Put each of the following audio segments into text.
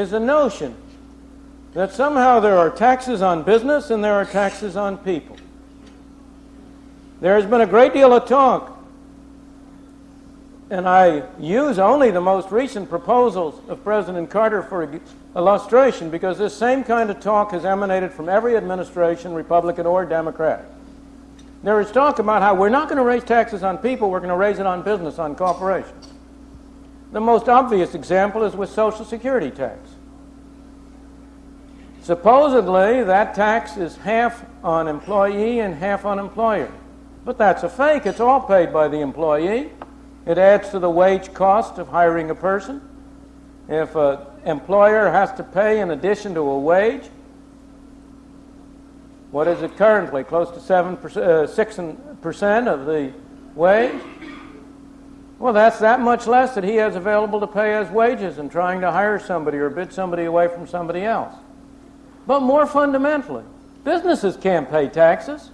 is the notion that somehow there are taxes on business and there are taxes on people. There has been a great deal of talk, and I use only the most recent proposals of President Carter for illustration because this same kind of talk has emanated from every administration, Republican or Democrat. There is talk about how we're not going to raise taxes on people, we're going to raise it on business, on corporations. The most obvious example is with Social Security tax. Supposedly, that tax is half on employee and half on employer. But that's a fake. It's all paid by the employee. It adds to the wage cost of hiring a person. If an employer has to pay in addition to a wage, what is it currently? Close to 7 uh, 6% of the wage? Well, that's that much less that he has available to pay as wages in trying to hire somebody or bid somebody away from somebody else. But more fundamentally, businesses can't pay taxes.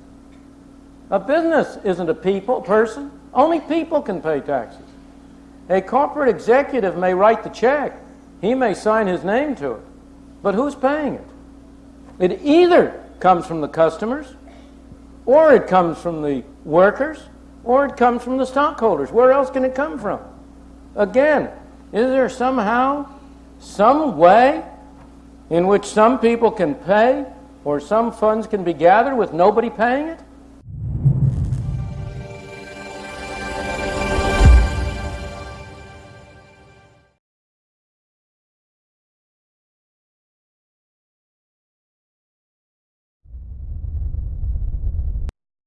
A business isn't a people person. Only people can pay taxes. A corporate executive may write the check. He may sign his name to it. But who's paying it? It either comes from the customers, or it comes from the workers, or it comes from the stockholders. Where else can it come from? Again, is there somehow some way in which some people can pay or some funds can be gathered with nobody paying it?